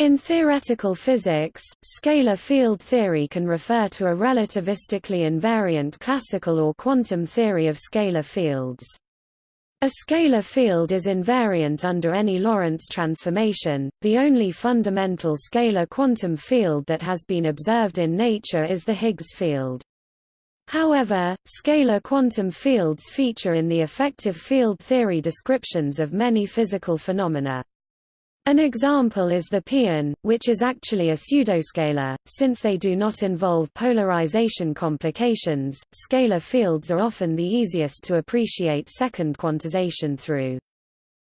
In theoretical physics, scalar field theory can refer to a relativistically invariant classical or quantum theory of scalar fields. A scalar field is invariant under any Lorentz transformation. The only fundamental scalar quantum field that has been observed in nature is the Higgs field. However, scalar quantum fields feature in the effective field theory descriptions of many physical phenomena. An example is the pion, which is actually a pseudoscalar, since they do not involve polarization complications. Scalar fields are often the easiest to appreciate second quantization through.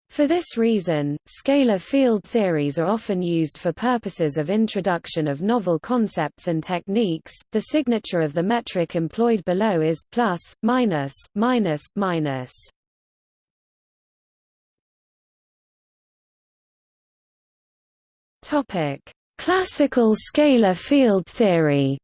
For this reason, scalar field theories are often used for purposes of introduction of novel concepts and techniques. The signature of the metric employed below is plus, minus, minus, minus. Topic: Classical scalar field theory.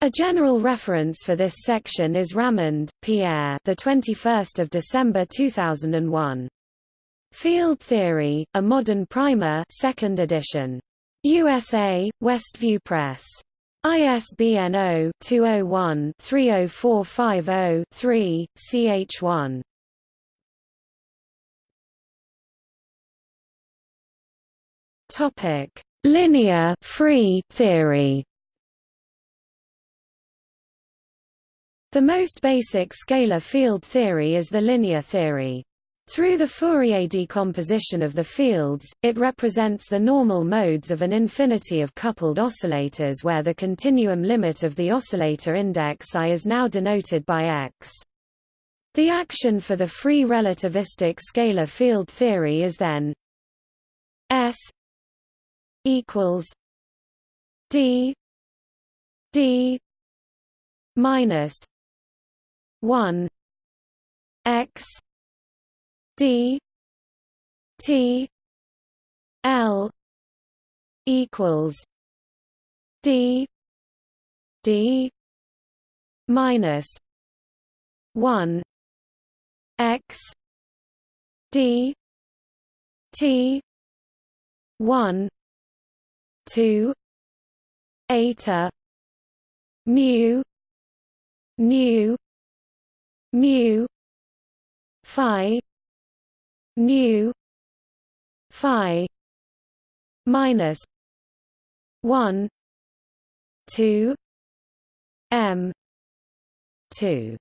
A general reference for this section is Ramond, Pierre, the 21st of December 2001. Field Theory: A Modern Primer, 2nd edition. USA: Westview Press. ISBN 0-201-30450-3, ch1. Topic: Linear free theory. The most basic scalar field theory is the linear theory. Through the Fourier decomposition of the fields, it represents the normal modes of an infinity of coupled oscillators where the continuum limit of the oscillator index I is now denoted by x. The action for the free relativistic scalar field theory is then S equals D D minus one X D T L equals D D minus one X D T one two eta mu nu mu phi nu phi minus one two m two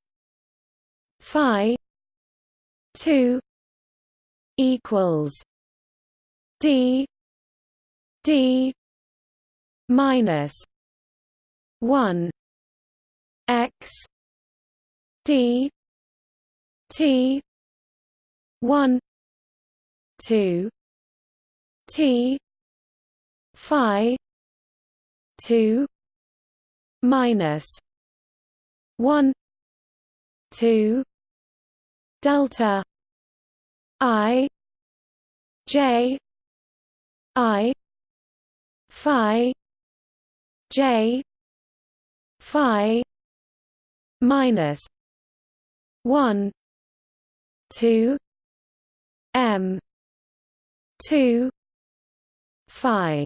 phi two equals d d minus one x d t one two t phi two minus one two delta i j i phi j phi minus 1 2 m 2 phi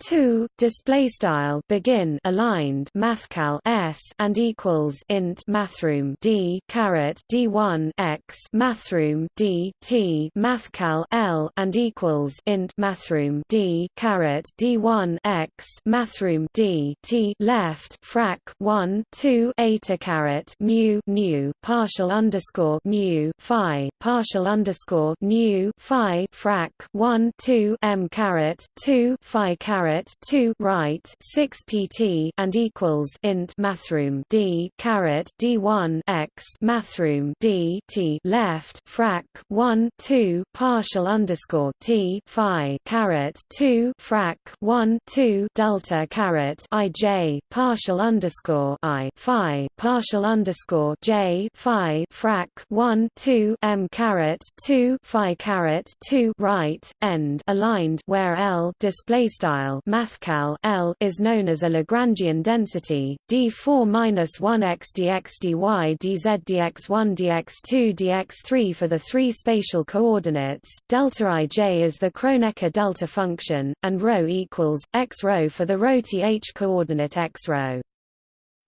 2 display style begin aligned mathcal s and equals int mathroom d caret d1 x mathroom d t mathcal l and equals int mathroom d caret d1 x mathroom d t left frac 1 2 eta caret mu nu partial underscore mu phi partial underscore nu phi frac 1 2 m caret 2 phi caret caret 2 right 6 pt and equals int mathroom d caret d1 x mathroom d t left frac 1 2 partial underscore t phi caret 2 frac 1 2 delta caret i j partial underscore i phi partial underscore j phi frac 1 2 m caret 2 phi caret 2 right end aligned where l display style Mathcal L is known as a Lagrangian density d4 minus 1 x dx dy dz dx1 dx2 dx3 for the three spatial coordinates. Delta ij is the Kronecker delta function, and rho equals x rho for the rho th coordinate x rho.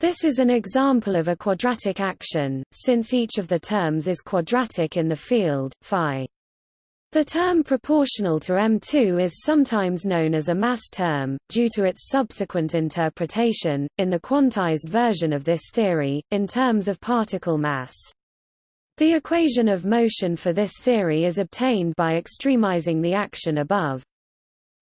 This is an example of a quadratic action, since each of the terms is quadratic in the field, phi. The term proportional to M2 is sometimes known as a mass term, due to its subsequent interpretation, in the quantized version of this theory, in terms of particle mass. The equation of motion for this theory is obtained by extremizing the action above.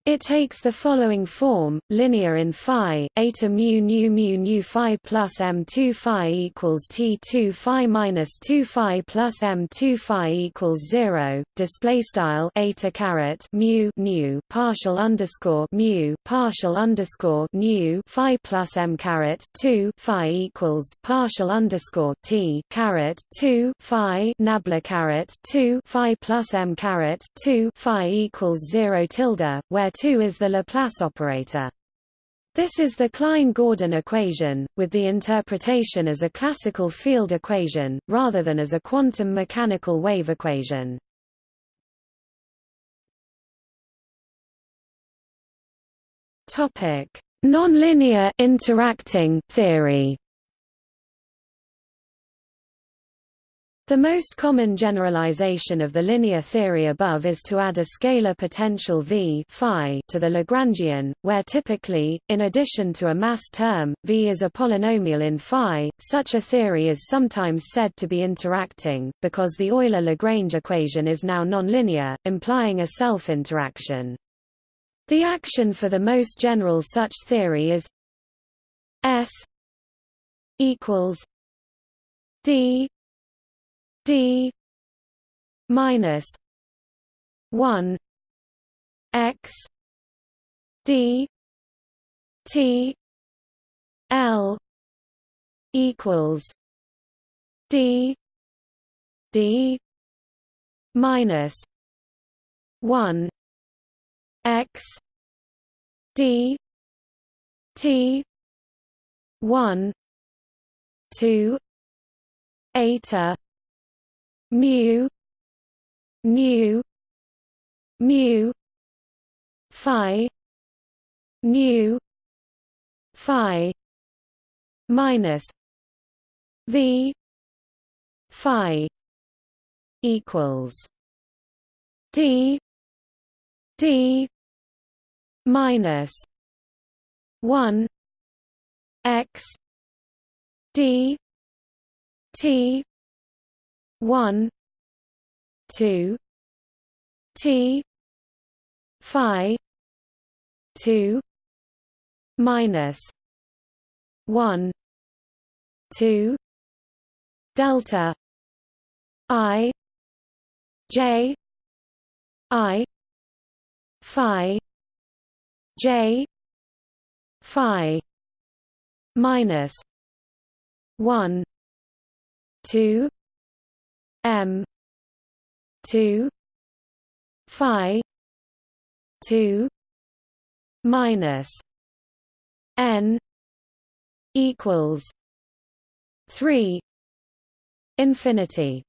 It takes the following form: linear in phi, eta mu nu mu nu phi plus m2 phi equals t2 phi minus 2 phi plus m2 phi equals zero. Display style eta caret mu nu partial underscore mu partial underscore nu phi plus m caret 2 phi equals partial underscore t caret 2 phi nabla caret 2 phi plus m caret 2 phi equals zero tilde, where 2 is the Laplace operator. This is the Klein-Gordon equation, with the interpretation as a classical field equation, rather than as a quantum mechanical wave equation. Nonlinear interacting theory The most common generalization of the linear theory above is to add a scalar potential V phi to the Lagrangian, where typically, in addition to a mass term, V is a polynomial in phi. Such a theory is sometimes said to be interacting, because the Euler-Lagrange equation is now nonlinear, implying a self-interaction. The action for the most general such theory is S equals D d minus 1 x d t l equals d d minus 1 x d t 1 2 eta mu nu mu phi. Nu phi. Minus. V. Phi. Equals. D. D. Minus. 1 x. D. T one two T Phi two minus one two delta I J I Phi J Phi minus one two M two Phi two minus N equals three infinity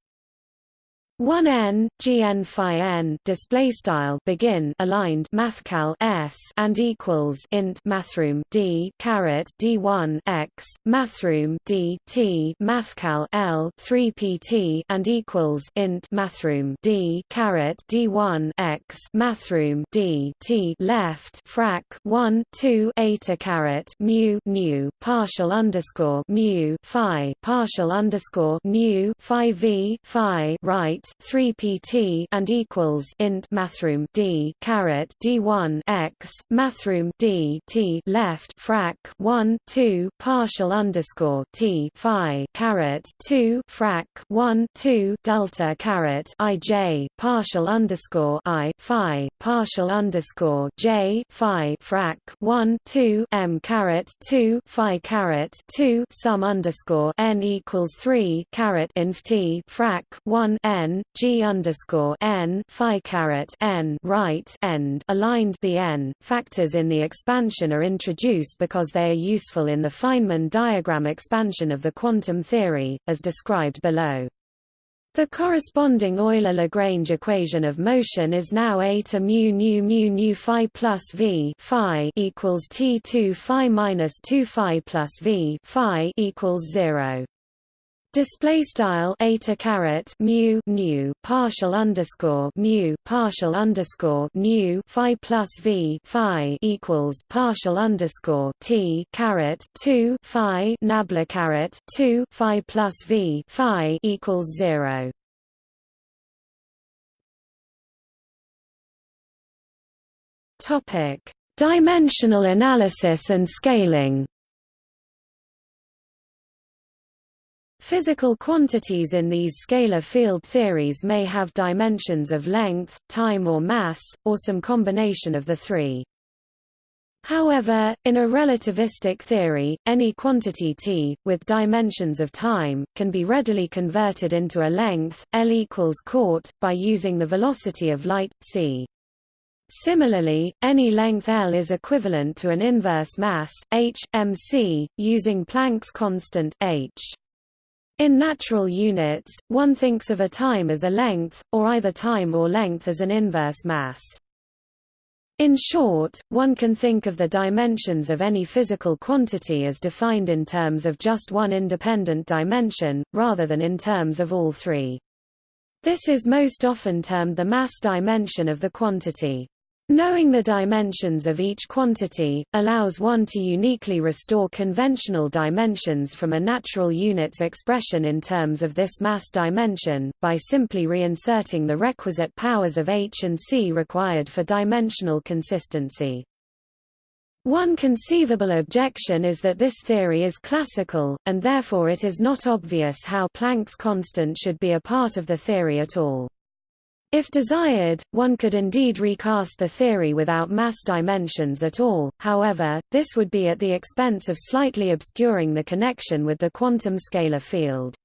1 n gn phi n display style begin aligned mathcal s and equals int mathroom d caret d1 x mathroom d t mathcal l 3 pt and equals int mathroom d caret d1 x mathroom d t left frac 1 2 eta caret mu nu partial underscore mu phi partial underscore nu phi v phi right 3 pt and equals int mathroom d caret d1 x mathroom d t left frac 1 2 partial underscore t phi caret 2 frac 1 2 delta caret ij partial underscore i phi partial underscore j phi frac 1 2 m caret 2 phi caret 2 sum underscore n equals 3 caret inf t frac 1 n g underscore n phi caret n right end aligned the n factors in the expansion are introduced because they are useful in the Feynman diagram expansion of the quantum theory, as described below. The corresponding Euler-Lagrange equation of motion is now a to mu nu mu nu phi plus v phi equals t 2 phi minus 2 phi plus v phi equals 0. Display style eta caret mu nu partial underscore mu partial underscore nu phi plus v phi equals partial underscore t caret two phi nabla caret two phi plus v phi equals zero. Topic: Dimensional analysis and scaling. Physical quantities in these scalar field theories may have dimensions of length, time or mass, or some combination of the three. However, in a relativistic theory, any quantity t, with dimensions of time, can be readily converted into a length, L equals court, by using the velocity of light, c. Similarly, any length L is equivalent to an inverse mass, h, mc, using Planck's constant, h. In natural units, one thinks of a time as a length, or either time or length as an inverse mass. In short, one can think of the dimensions of any physical quantity as defined in terms of just one independent dimension, rather than in terms of all three. This is most often termed the mass dimension of the quantity. Knowing the dimensions of each quantity, allows one to uniquely restore conventional dimensions from a natural unit's expression in terms of this mass dimension, by simply reinserting the requisite powers of h and c required for dimensional consistency. One conceivable objection is that this theory is classical, and therefore it is not obvious how Planck's constant should be a part of the theory at all. If desired, one could indeed recast the theory without mass dimensions at all, however, this would be at the expense of slightly obscuring the connection with the quantum scalar field.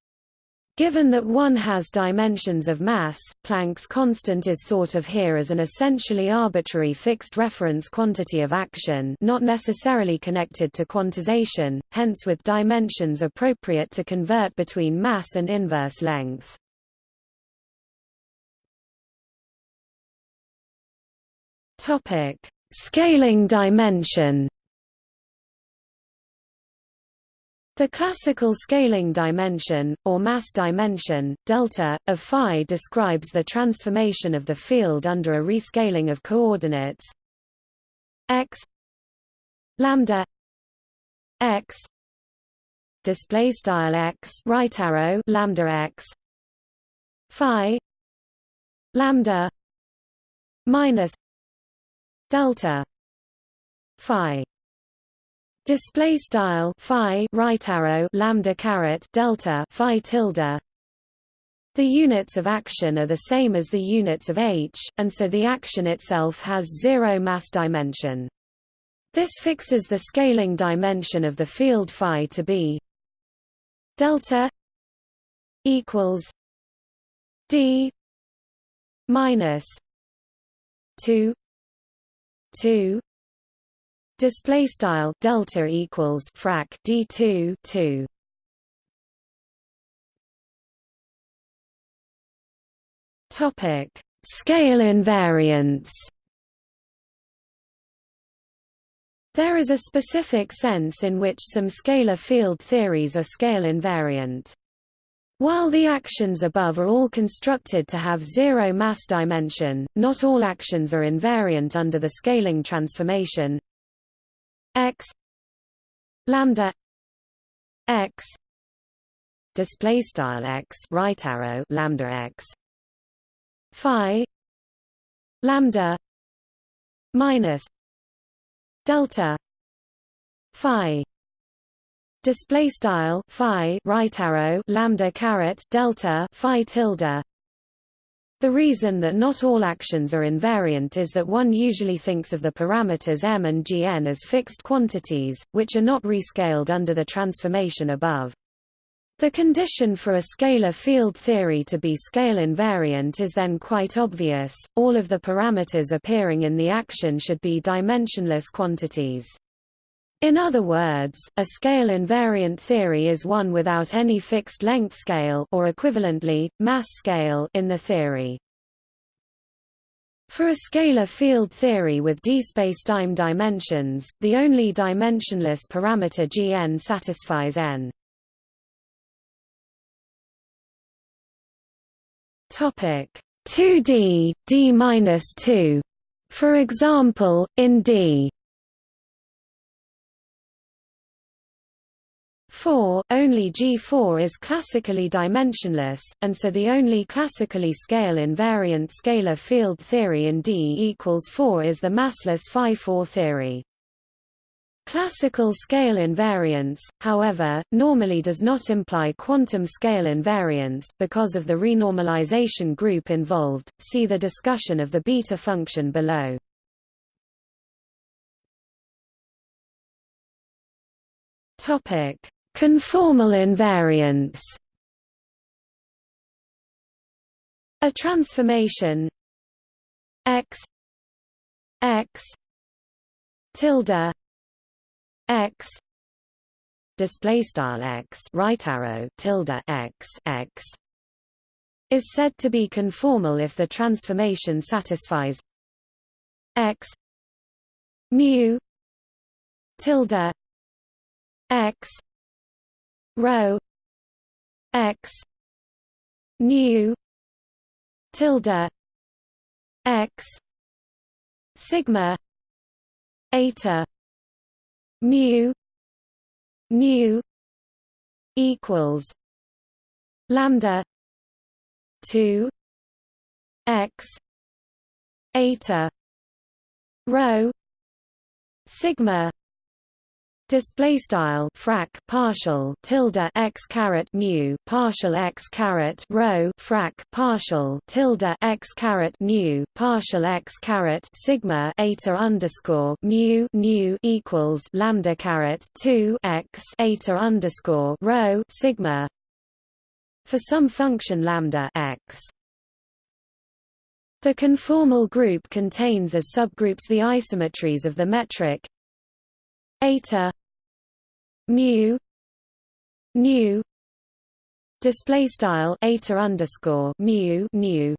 Given that one has dimensions of mass, Planck's constant is thought of here as an essentially arbitrary fixed reference quantity of action not necessarily connected to quantization, hence with dimensions appropriate to convert between mass and inverse length. Topic: Scaling dimension. The classical scaling dimension, or mass dimension, delta, of phi describes the transformation of the field under a rescaling of coordinates x lambda x display style x right arrow lambda x phi lambda minus delta. Phi. Display style phi right arrow lambda caret delta phi tilde. The units of action are the same as the units of h, and so the action itself has zero mass dimension. This fixes the scaling dimension of the field phi to be delta equals d minus 2 2 display style delta equals frac d2 2 topic scale invariance There is a specific sense in which some scalar field theories are scale invariant. While the actions above are all constructed to have zero mass dimension, not all actions are invariant under the scaling transformation. X lambda x display style x right arrow lambda x phi lambda minus delta phi display style phi right arrow lambda caret delta phi tilde the reason that not all actions are invariant is that one usually thinks of the parameters m and gn as fixed quantities, which are not rescaled under the transformation above. The condition for a scalar field theory to be scale invariant is then quite obvious, all of the parameters appearing in the action should be dimensionless quantities. In other words, a scale invariant theory is one without any fixed length scale or equivalently, mass scale in the theory. For a scalar field theory with d spacetime dimensions, the only dimensionless parameter Gn satisfies n. Topic 2D d-2 For example, in D 4, only G4 is classically dimensionless, and so the only classically scale invariant scalar field theory in D equals 4 is the massless phi-4 theory. Classical scale invariance, however, normally does not imply quantum scale invariance, because of the renormalization group involved. See the discussion of the beta function below. Topic: Conformal invariance. A transformation. X. X. Tilde. X. Display style x. Right arrow. Tilde x. X. Is said to be conformal if the transformation satisfies x. Mu. Tilde. X rho x nu tilde x sigma eta mu nu equals lambda 2 x eta rho sigma Display style frac partial tilde x caret mu partial x caret rho frac partial tilde x caret nu partial x caret sigma eta underscore mu nu equals lambda caret two x eta underscore rho sigma for some function lambda x. The conformal group contains as subgroups the isometries of the metric eta mu nu display style eta underscore mu nu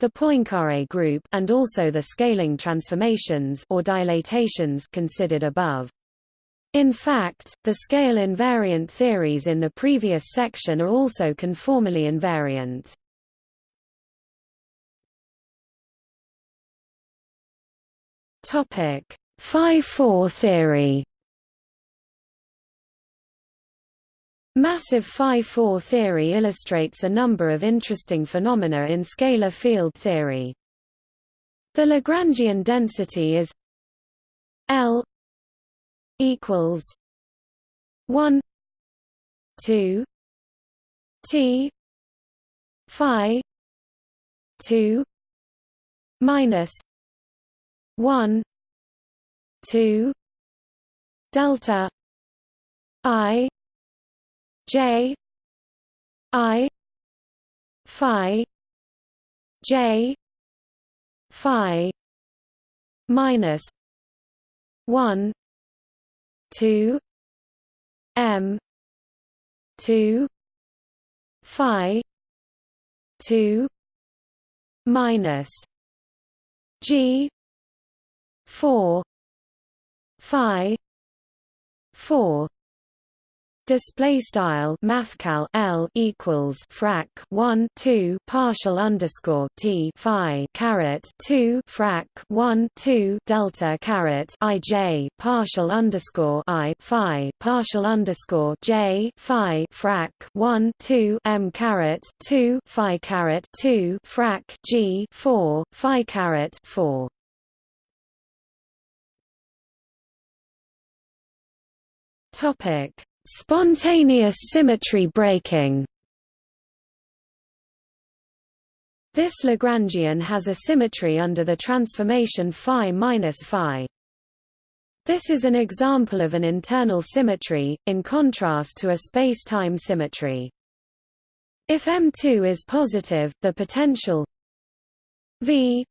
the Poincare group and also the scaling transformations or dilatations considered above. In fact, the scale invariant theories in the previous section are also conformally invariant. Topic: Phi-4 theory Massive 5-4 theory illustrates a number of interesting phenomena in scalar field theory. The Lagrangian density is L equals 1 2 T phi 2 minus 1 2 delta i j i phi j phi minus 1 2 m 2 phi 2 minus g 4 phi 4 Display style mathcal L equals frac 1 2 partial underscore T Phi caret 2 frac 1 2 delta caret I J partial underscore I Phi partial underscore J Phi frac 1 2 M caret 2 Phi caret 2 frac G 4 Phi caret 4 Topic Spontaneous symmetry breaking This Lagrangian has a symmetry under the transformation phi minus phi. This is an example of an internal symmetry, in contrast to a space-time symmetry. If M2 is positive, the potential V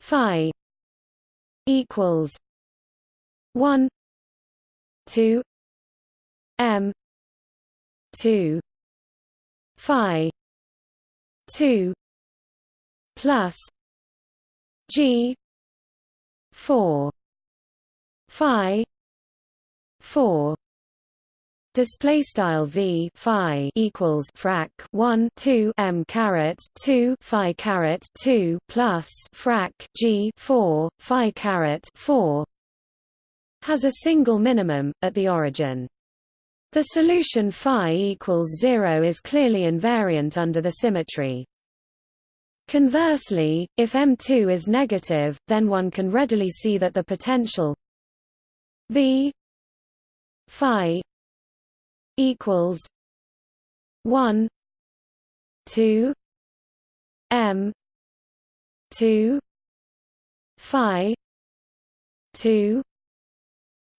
phi equals 1 2 M 2 phi 2 plus G 4 phi 4 display style v phi equals frac 1 2 m caret 2 phi caret 2 plus frac g 4 phi caret 4 has a single minimum at the origin. The solution phi equals 0 is clearly invariant under the symmetry. Conversely, if M2 is negative, then one can readily see that the potential V phi equals one two M two phi two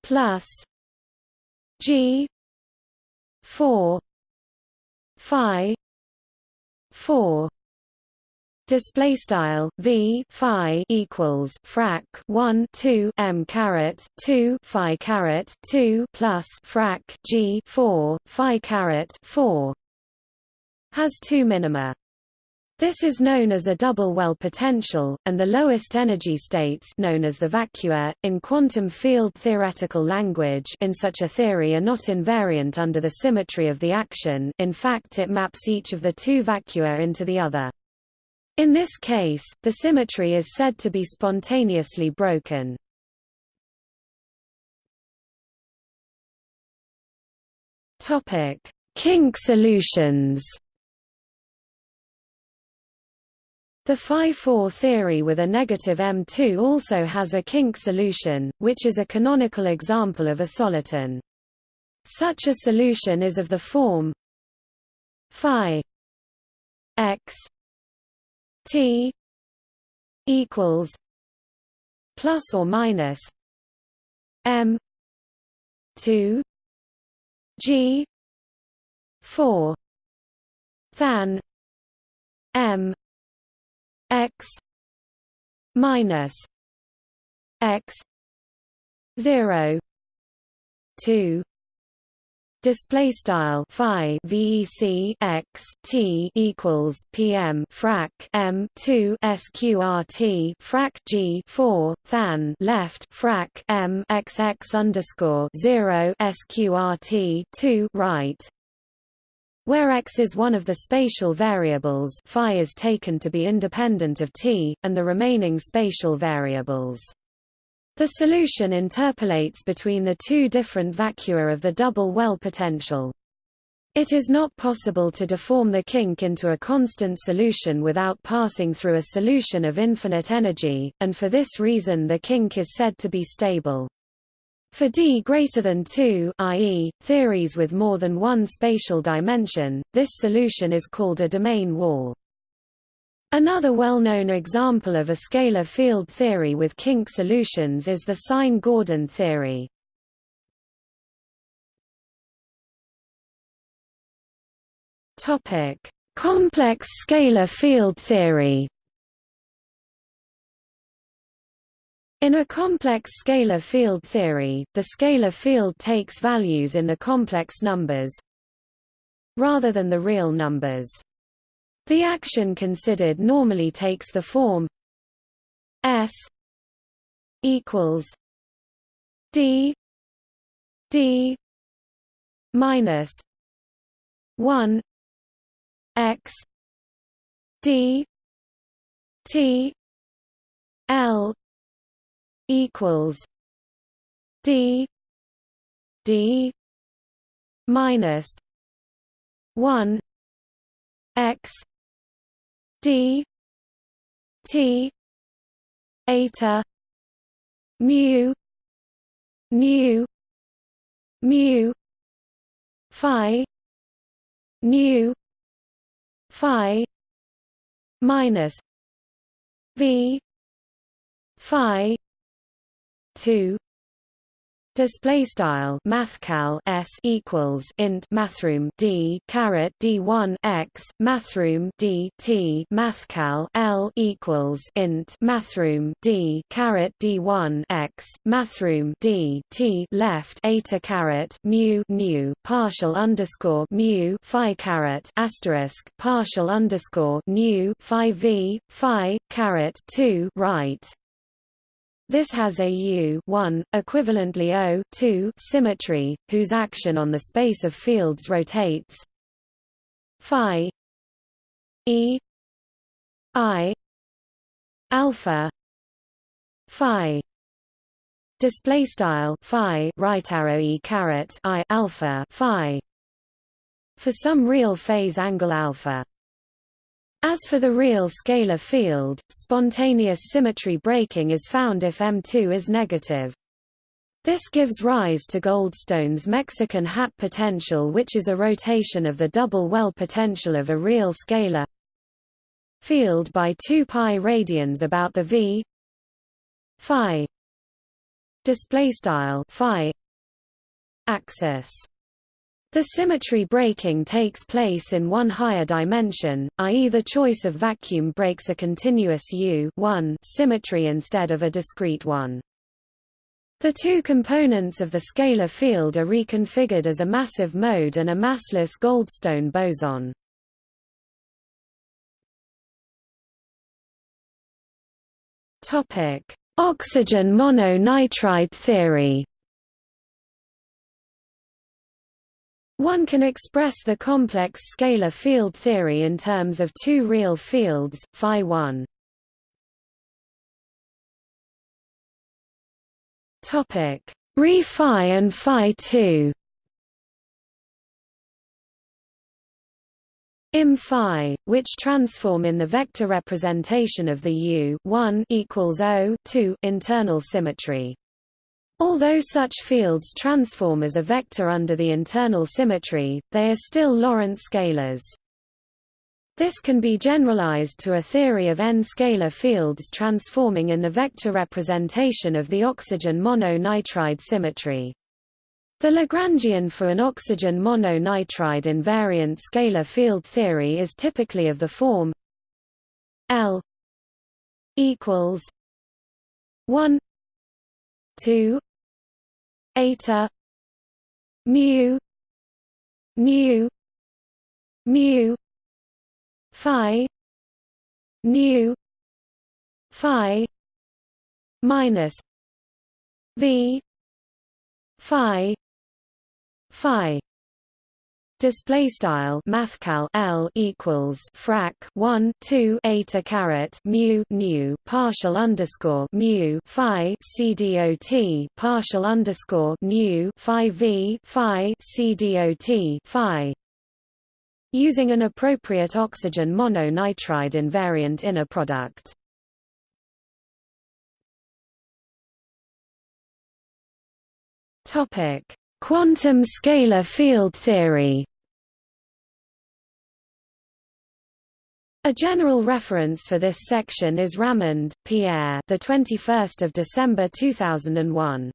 plus G four phi four. Display style v phi equals frac 1 2 m caret 2 phi caret 2 plus frac g 4 phi caret 4 has two minima this is known as a double well potential, and the lowest energy states known as the vacua, in quantum field theoretical language in such a theory are not invariant under the symmetry of the action in fact it maps each of the two vacua into the other. In this case, the symmetry is said to be spontaneously broken. Kink solutions. The phi-4 theory with a negative M2 also has a kink solution, which is a canonical example of a soliton. Such a solution is of the form phi x T equals plus or minus M two G four than M X minus X zero two display style phi vec x t equals pm frac m 2 sqrt frac g 4 than left frac m xx underscore 0 sqrt 2 right where x is one of the spatial variables phi is taken to be independent of t, and the remaining spatial variables the solution interpolates between the two different vacua of the double well potential. It is not possible to deform the kink into a constant solution without passing through a solution of infinite energy, and for this reason the kink is said to be stable. For d greater than 2 i.e., theories with more than one spatial dimension, this solution is called a domain wall. Another well-known example of a scalar field theory with kink solutions is the Sine-Gordon theory. Complex scalar field theory. In a complex scalar field theory, the scalar field takes values in the complex numbers rather than the real numbers. The action considered normally takes the form S equals D D minus one X D T L equals D D minus one X d t eta mu nu mu phi nu phi minus v phi 2 display style mathcal s equals int mathroom d caret d1 x mathroom d t mathcal l equals int mathroom d caret d1 x mathroom d t left eta caret mu nu partial underscore mu phi caret asterisk partial underscore nu phi v phi caret 2 right this has a U 1, equivalently O 2 symmetry, whose action on the space of fields rotates. Phi E I alpha phi display style phi right arrow e caret i alpha phi. For some real phase angle alpha as for the real scalar field, spontaneous symmetry breaking is found if M2 is negative. This gives rise to Goldstone's Mexican hat potential which is a rotation of the double well potential of a real scalar field by 2 pi radians about the v phi display style phi axis the symmetry breaking takes place in one higher dimension, i.e. the choice of vacuum breaks a continuous U symmetry instead of a discrete one. The two components of the scalar field are reconfigured as a massive mode and a massless Goldstone boson. Oxygen mononitride theory One can express the complex scalar field theory in terms of two real fields, phi 1 topic. Re and phi 2 im phi, which transform in the vector representation of the U 1 equals O 2 internal symmetry. Although such fields transform as a vector under the internal symmetry, they are still Lorentz scalars. This can be generalized to a theory of n-scalar fields transforming in the vector representation of the oxygen mononitride symmetry. The Lagrangian for an oxygen mononitride invariant scalar field theory is typically of the form L equals 1 2 eta mu mu mu phi nu phi minus v phi phi Display style mathcal L equals frac 1 2 eta caret mu nu partial underscore mu phi c dot partial underscore nu phi v phi c dot phi using an appropriate oxygen mononitride invariant inner product. Topic Quantum scalar field theory A general reference for this section is Ramond, Pierre, the 21st of December 2001.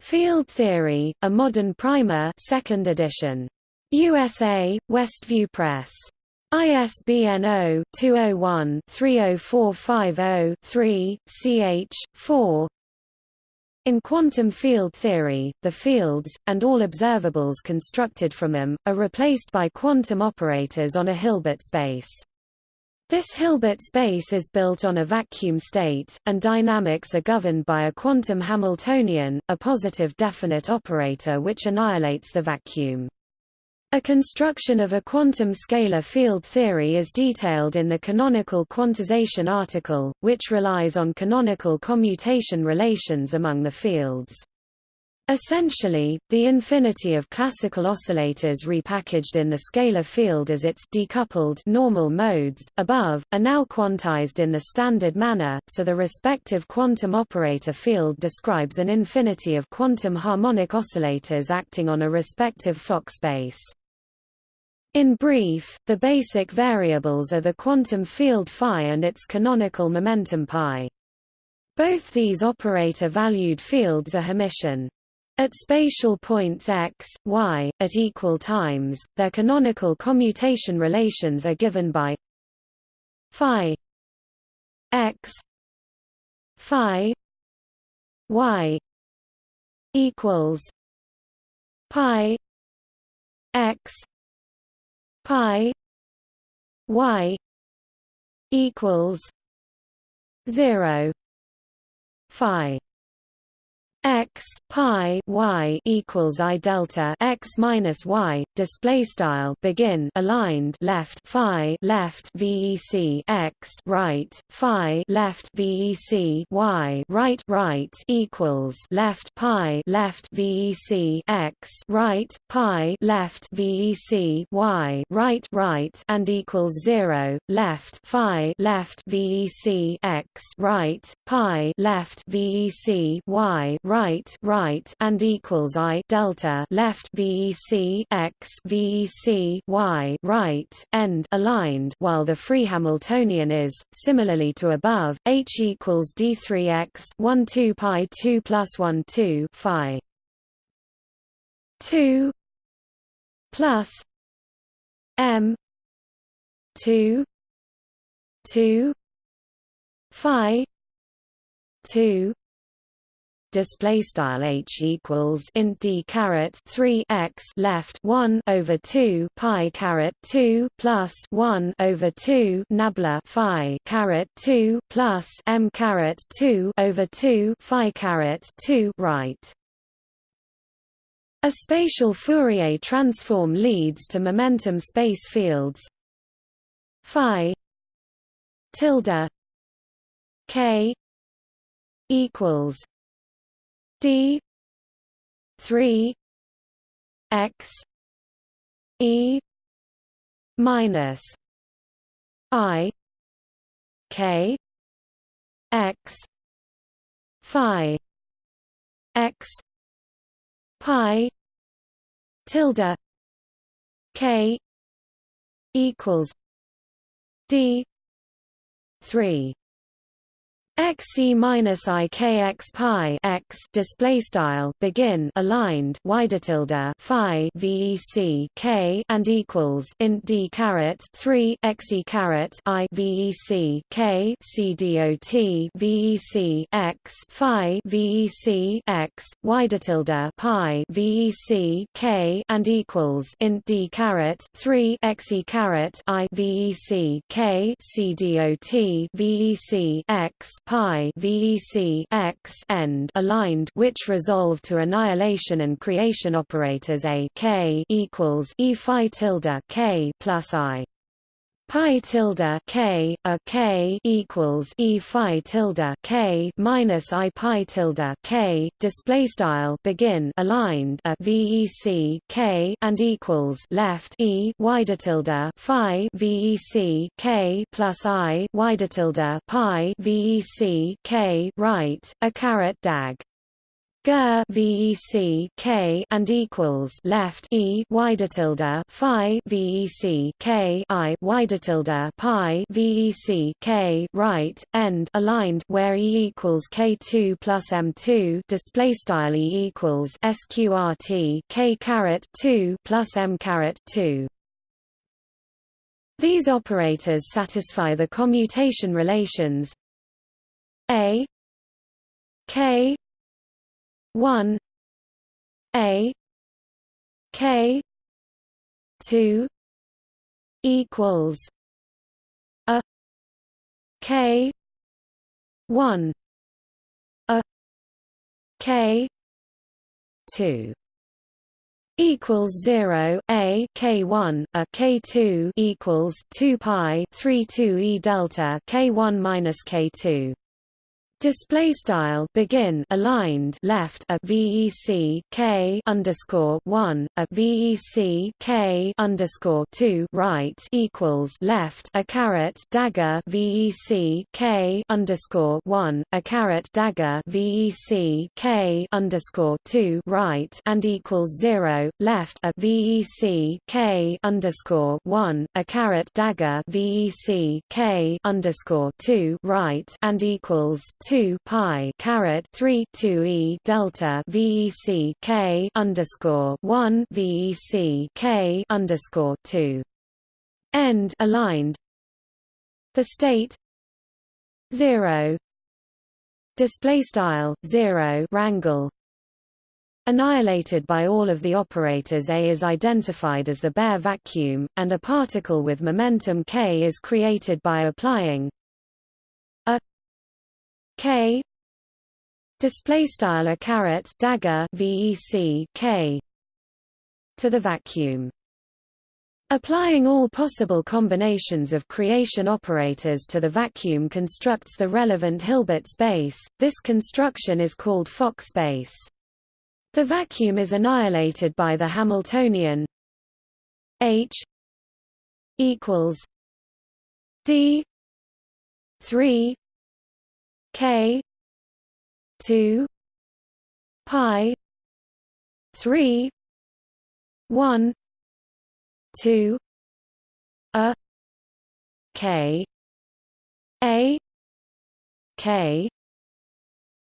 Field Theory: A Modern Primer, 2nd edition. USA: Westview Press. ISBN 0-201-30450-3, ch. 4 in quantum field theory, the fields, and all observables constructed from them, are replaced by quantum operators on a Hilbert space. This Hilbert space is built on a vacuum state, and dynamics are governed by a quantum Hamiltonian, a positive definite operator which annihilates the vacuum. A construction of a quantum scalar field theory is detailed in the canonical quantization article, which relies on canonical commutation relations among the fields. Essentially, the infinity of classical oscillators repackaged in the scalar field as its decoupled normal modes, above, are now quantized in the standard manner, so the respective quantum operator field describes an infinity of quantum harmonic oscillators acting on a respective Fock space. In brief, the basic variables are the quantum field phi and its canonical momentum pi. Both these operator-valued fields are Hermitian. At spatial points x, y, at equal times, their canonical commutation relations are given by phi x phi y equals pi x pi y equals 0 phi x pi y equals i delta x minus y display style begin aligned left phi left vec x right phi left vec y right right equals left pi left vec x right pi left vec y right right and equals 0 left phi left vec x right pi left vec y right right right and equals i delta left vec x vec y right end aligned while the free Hamiltonian is similarly to above h equals d3x 1 2 pi 2 plus 1 2 phi. 2 plus m 2 2 phi 2 display style h equals int d caret 3 x left 1 over 2 pi caret 2 plus 1 over 2 nabla phi caret 2 plus m caret 2 over 2 phi caret 2 right? A spatial Fourier transform leads to momentum space fields. Phi tilde k equals d 3 x e minus i k x phi x pi tilde k equals d 3 x e minus i k x pi x display style begin aligned wider tilde phi vec k and equals int d caret 3 x e caret i vec k c dot vec x phi vec x wider tilde pi vec k and equals int d caret 3 x e caret i vec k c dot vec x pi VEC x end aligned which resolve to annihilation and creation operators a k equals e phi tilde k plus i pi tilde k a k equals e phi tilde k minus i pi tilde k display style begin aligned a vec k and equals left e wider tilde phi vec k plus i wider tilde pi vec k right a caret dag Ger VEC K and equals left E wider tilde Phi VEC K I wider tilde Pi VEC K right end aligned where E equals K two plus M two display style E equals SQRT K caret two plus M caret two. These operators satisfy the commutation relations A K 1 a k 2 equals a k 1 a k 2 equals 0 a k1 a k2 equals 2 pi 3 2 e delta k1 minus k2 Display style begin aligned left a VEC K underscore one a VEC K underscore two right equals left a caret dagger VEC K underscore one a caret dagger VEC K underscore two right and equals zero left a VEC K underscore one a caret dagger VEC K underscore two right and equals two 2 pi caret 3 2 e delta VEC K underscore 1 VEC K underscore 2 end aligned. The state 0 display style 0 rangle annihilated by all of the operators A is identified as the bare vacuum, and a particle with momentum k is created by applying k display style a caret dagger vec k to the vacuum. Applying all possible combinations of creation operators to the vacuum constructs the relevant Hilbert space. This construction is called Fock space. The vacuum is annihilated by the Hamiltonian H equals D three K two Pi three one two A K A K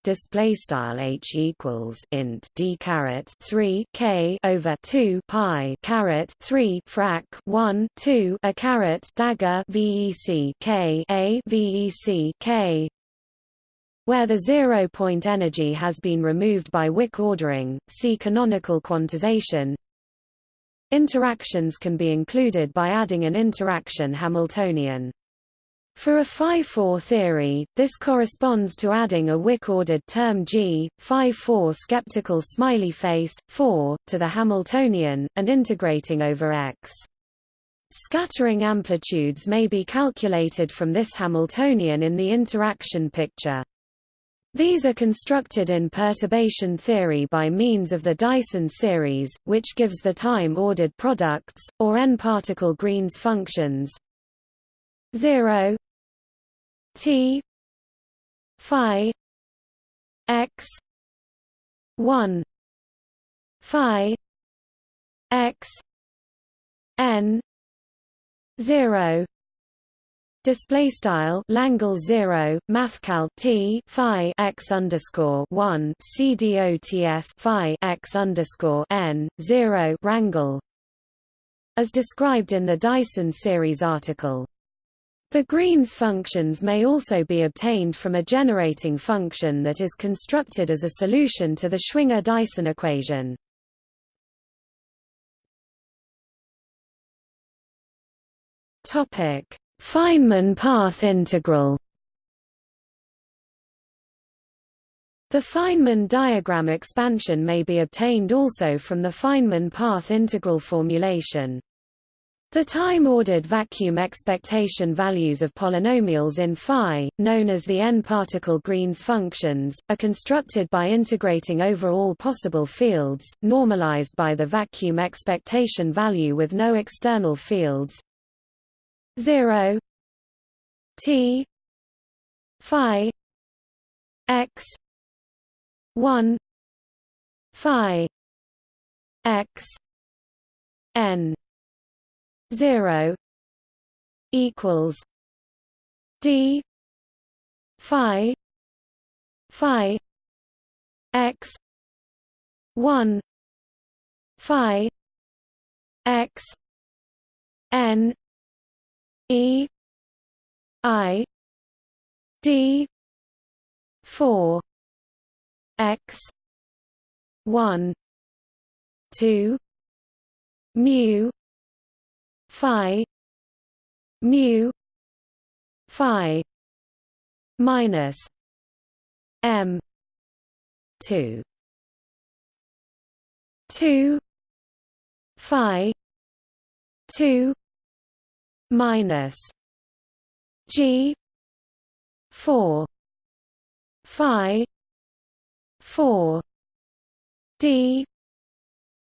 display style h equals int d caret 3 k over 2 pi caret 3 frac 1 2 a caret dagger vec k a vec k where the zero-point energy has been removed by Wick ordering, see canonical quantization. Interactions can be included by adding an interaction Hamiltonian. For a phi-4 theory, this corresponds to adding a Wick-ordered term G, phi-4 skeptical smiley face, 4, to the Hamiltonian, and integrating over X. Scattering amplitudes may be calculated from this Hamiltonian in the interaction picture. These are constructed in perturbation theory by means of the Dyson series, which gives the time-ordered products, or n-particle Green's functions. 0 T Phi X one Phi X N zero Display style Langle zero Mathcal T Phi X underscore one CDOTS Phi X underscore N zero Rangle as described in the Dyson series article. The Green's functions may also be obtained from a generating function that is constructed as a solution to the Schwinger-Dyson equation. Topic: Feynman path integral. The Feynman diagram expansion may be obtained also from the Feynman path integral formulation. The time-ordered vacuum expectation values of polynomials in phi, known as the n-particle Green's functions, are constructed by integrating over all possible fields, normalized by the vacuum expectation value with no external fields 0 t phi x 1 phi x n zero equals D Phi Phi X one Phi X N E I D four X one two mu phi mu phi minus m 2 2 phi 2 minus g 4 phi 4 d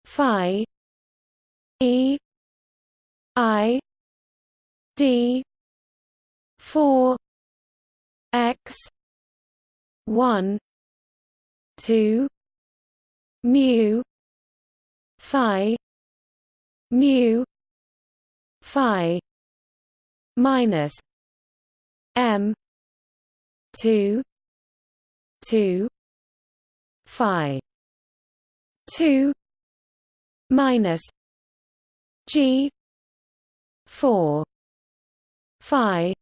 phi e I D four X one two mu Phi mu Phi minus M two two phi two minus G four phi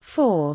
four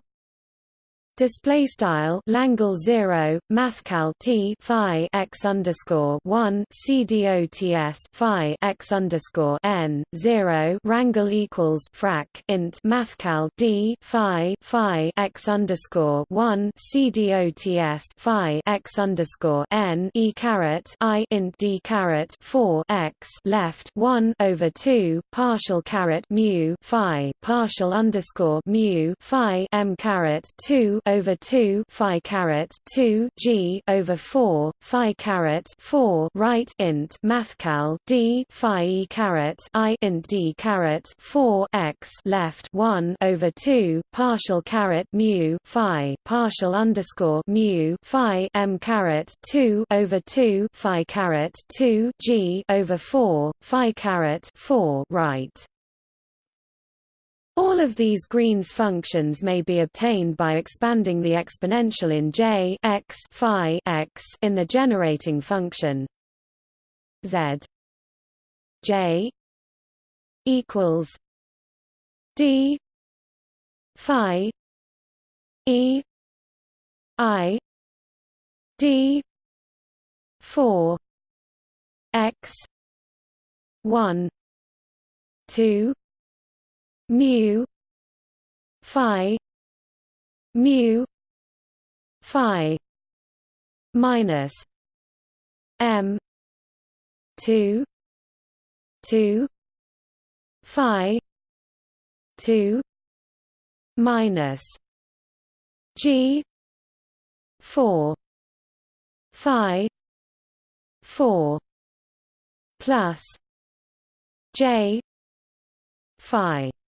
Display style Langle zero Mathcal T Phi x underscore one CDOTS Phi x underscore N zero Rangle equals frac int Mathcal D Phi Phi x underscore one CDOTS Phi x underscore N E caret I int D caret four x left one over two partial caret mu Phi partial underscore mu Phi M caret two over 2 phi caret 2 g over 4 phi caret 4 right int mathcal d phi e caret i int d caret 4 x left 1 over 2 partial caret mu phi partial underscore mu phi m caret 2 over 2 phi caret 2 g over 4 phi caret 4 right all of these Green's functions may be obtained by expanding the exponential in J x phi x in the generating function. Z j equals d phi e i d 4 x 1 2 mu phi mu phi minus m 2 2 phi 2 minus g 4 phi 4 plus j phi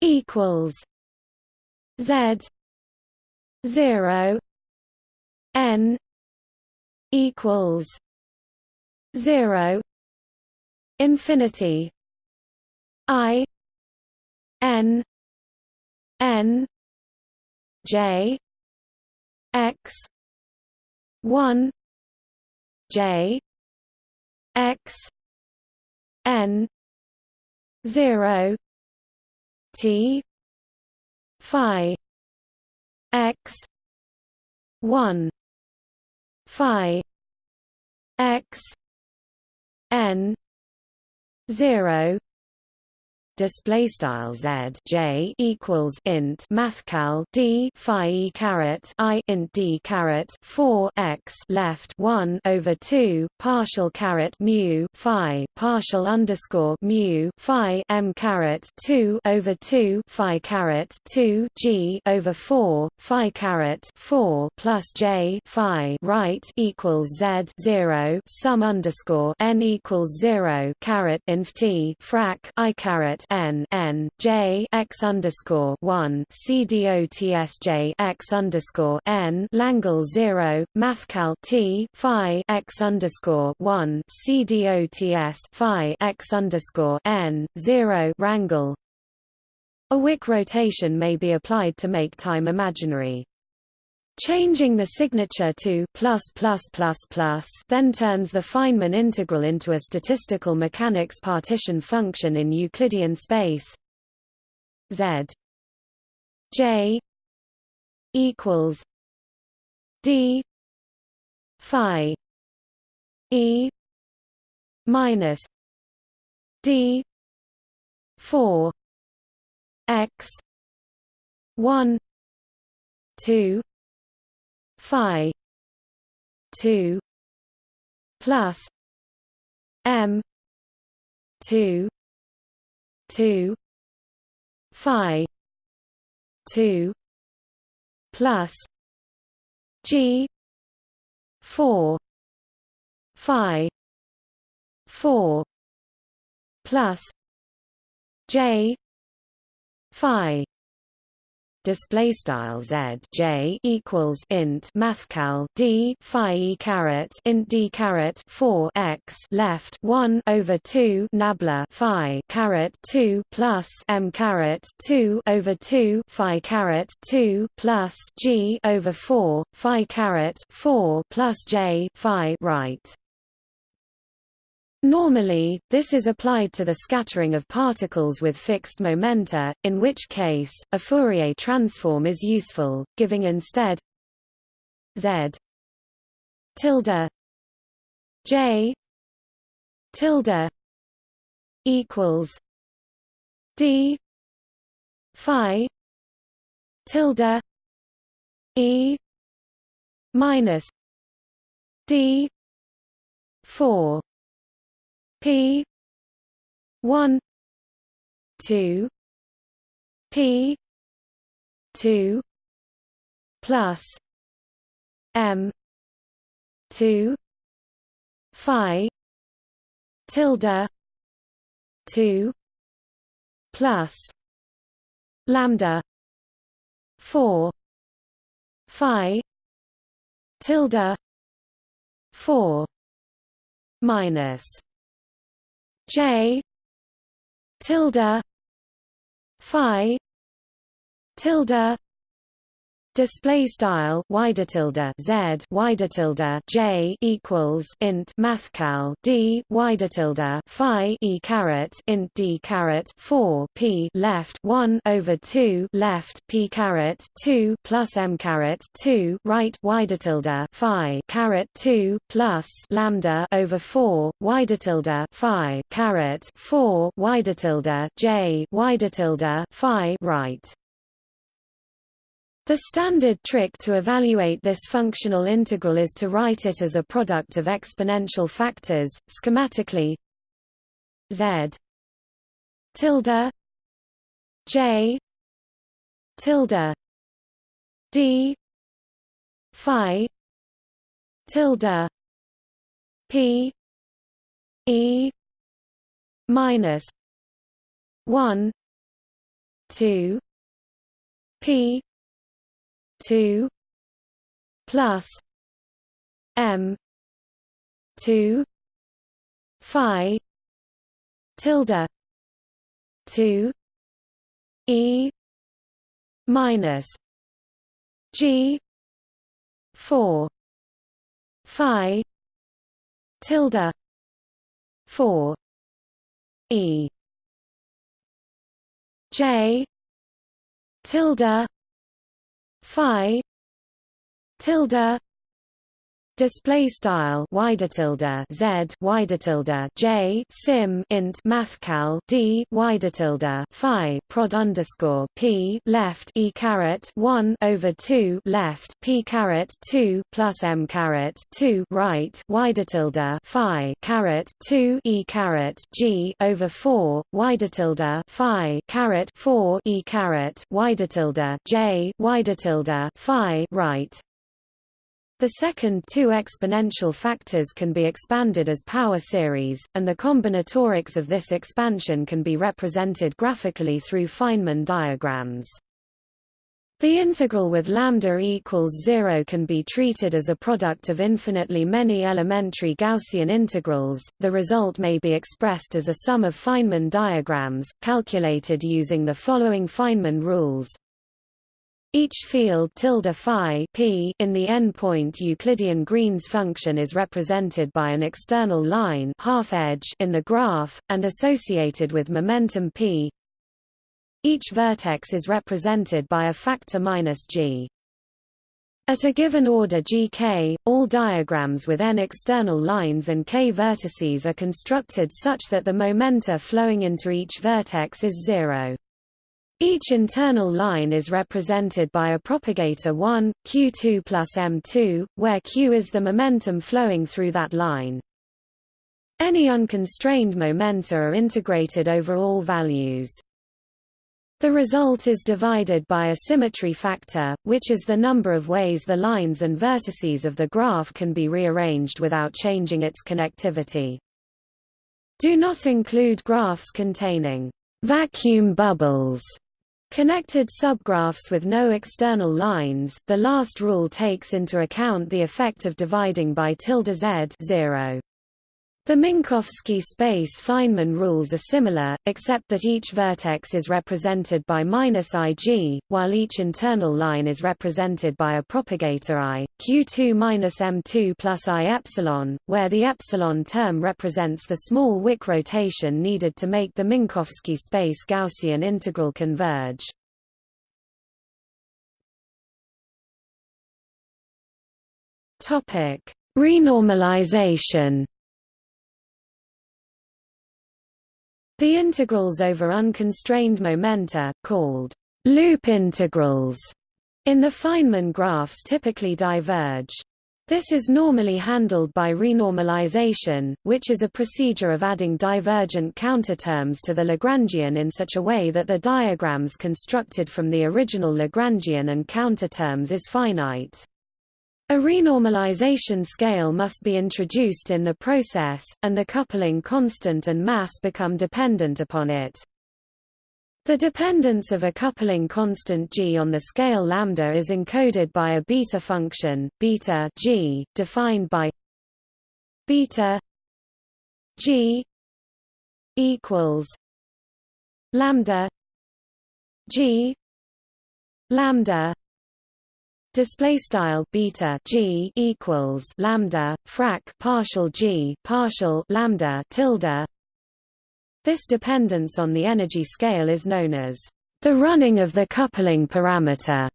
equals Z zero N equals zero infinity I N N J X one J X N zero T Phi X one Phi X N zero display style z j equals int mathcal d phi e caret i int d caret 4 x left 1 over 2 partial caret mu phi partial underscore mu phi m caret 2 over 2 phi caret 2 g over 4 phi caret 4 plus j phi right equals z 0 sum underscore n equals 0 caret inf t frac i caret n n j x underscore one c dotsj x underscore n Langle zero Mathcal t phi x underscore one c dots phi x underscore n zero Rangle. A Wick rotation may be applied to make time imaginary. Changing the signature to then turns the Feynman integral into a statistical mechanics partition function in Euclidean space. Z J equals D Phi E minus D four X one two phi 2 plus m 2 2 phi 2 plus g 4 phi 4 plus j phi display style z j equals int mathcal d phi e caret int d caret 4 x left 1 over 2 nabla phi caret 2 plus m caret 2 over 2 phi caret 2 plus g over 4 phi caret 4 plus j phi right Normally, this is applied to the scattering of particles with fixed momenta, in which case, a Fourier transform is useful, giving instead z tilde j tilde equals d phi tilde e minus d 4 P. one. two. P. two. Plus. M. two. Phi. Tilde. two. Plus. Lambda. four. Phi. Tilde. four. Minus J tilde Phi tilde Display style wider tilde z wider tilde j equals int mathcal d wider tilde phi e caret int d caret 4 p left 1 over 2 left p caret 2 plus m caret 2 right wider tilde phi caret 2 plus lambda over 4 wider tilde phi caret 4 wider tilde j wider tilde phi right the standard trick to evaluate this functional integral is to write it as a product of exponential factors, schematically z tilde j tilde d phi tilde p e minus 1 2 p 2 plus m 2 phi tilde 2 e minus g 4 phi tilde 4 e j tilde phi tilde display style wider tilde z wider tilde j sim int mathcal d wider tilde phi prod underscore p left e caret 1 over 2 left p caret 2 plus m caret 2 right wider tilde phi caret 2 e caret g over 4 wider tilde phi caret 4 e caret wider tilde j wider tilde phi right the second two exponential factors can be expanded as power series, and the combinatorics of this expansion can be represented graphically through Feynman diagrams. The integral with lambda equals 0 can be treated as a product of infinitely many elementary Gaussian integrals. The result may be expressed as a sum of Feynman diagrams, calculated using the following Feynman rules. Each field tilde phi p in the n-point Euclidean Green's function is represented by an external line half edge in the graph, and associated with momentum p. Each vertex is represented by a factor minus g. At a given order gk, all diagrams with n external lines and k vertices are constructed such that the momenta flowing into each vertex is zero. Each internal line is represented by a propagator 1, q2 plus m2, where q is the momentum flowing through that line. Any unconstrained momenta are integrated over all values. The result is divided by a symmetry factor, which is the number of ways the lines and vertices of the graph can be rearranged without changing its connectivity. Do not include graphs containing vacuum bubbles Connected subgraphs with no external lines, the last rule takes into account the effect of dividing by tilde z 0. The Minkowski space Feynman rules are similar, except that each vertex is represented by minus -ig, while each internal line is represented by a propagator i, q2 minus m2 plus i epsilon, where the epsilon term represents the small Wick rotation needed to make the Minkowski space Gaussian integral converge. Renormalization The integrals over unconstrained momenta, called loop integrals, in the Feynman graphs typically diverge. This is normally handled by renormalization, which is a procedure of adding divergent counterterms to the Lagrangian in such a way that the diagrams constructed from the original Lagrangian and counterterms is finite. A renormalization scale must be introduced in the process, and the coupling constant and mass become dependent upon it. The dependence of a coupling constant g on the scale lambda is encoded by a beta function, beta g, defined by beta g equals lambda g lambda display style beta g equals lambda frac partial g partial lambda tilde. This dependence on the energy scale is known as the running of the coupling parameter.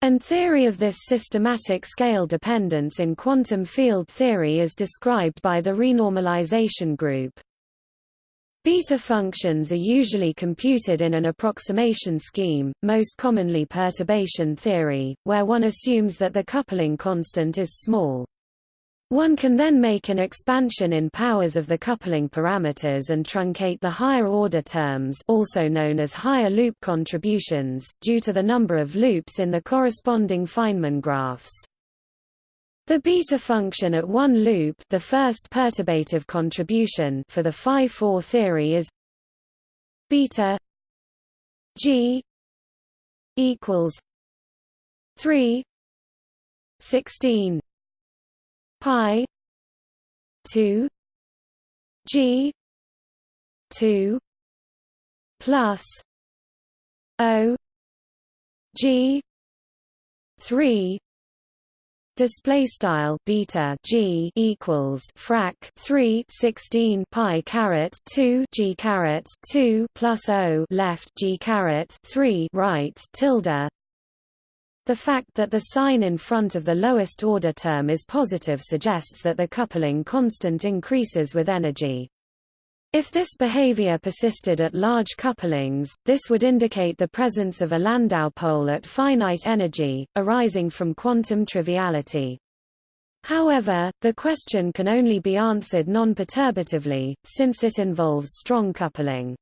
And theory of this systematic scale dependence in quantum field theory is described by the renormalization group Beta functions are usually computed in an approximation scheme, most commonly perturbation theory, where one assumes that the coupling constant is small. One can then make an expansion in powers of the coupling parameters and truncate the higher order terms also known as higher loop contributions, due to the number of loops in the corresponding Feynman graphs. The beta function at one loop the first perturbative contribution for the phi-4 theory is beta g equals 3 16 pi 2 g 2 plus o g 3 display style beta g equals frac 3 16 pi caret 2 g caret 2 plus o left g caret 3 right tilde. The fact that the sign in front of the lowest order term is positive suggests that the coupling constant increases with energy if this behavior persisted at large couplings, this would indicate the presence of a Landau pole at finite energy, arising from quantum triviality. However, the question can only be answered non-perturbatively, since it involves strong coupling.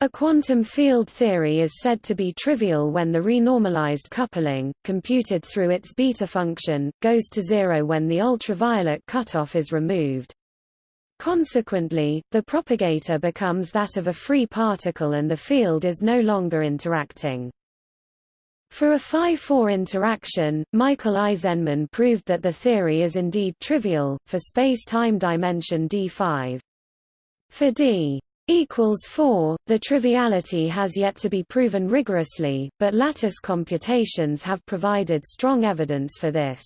A quantum field theory is said to be trivial when the renormalized coupling, computed through its beta function, goes to zero when the ultraviolet cutoff is removed. Consequently, the propagator becomes that of a free particle and the field is no longer interacting. For a phi-4 interaction, Michael Aizenman proved that the theory is indeed trivial, for space-time dimension d5. For d equals 4, the triviality has yet to be proven rigorously, but lattice computations have provided strong evidence for this.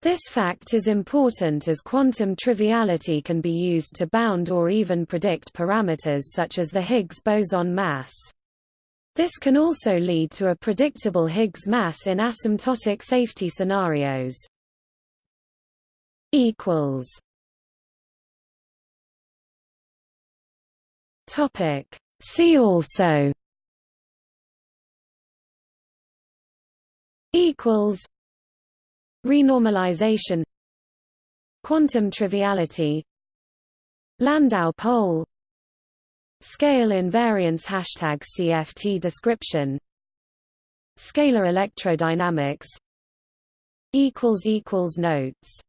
This fact is important as quantum triviality can be used to bound or even predict parameters such as the Higgs boson mass. This can also lead to a predictable Higgs mass in asymptotic safety scenarios. equals Topic See also equals Renormalization. Quantum triviality. Landau pole Scale invariance Hashtag CFT description. Scalar electrodynamics. Equals equals Notes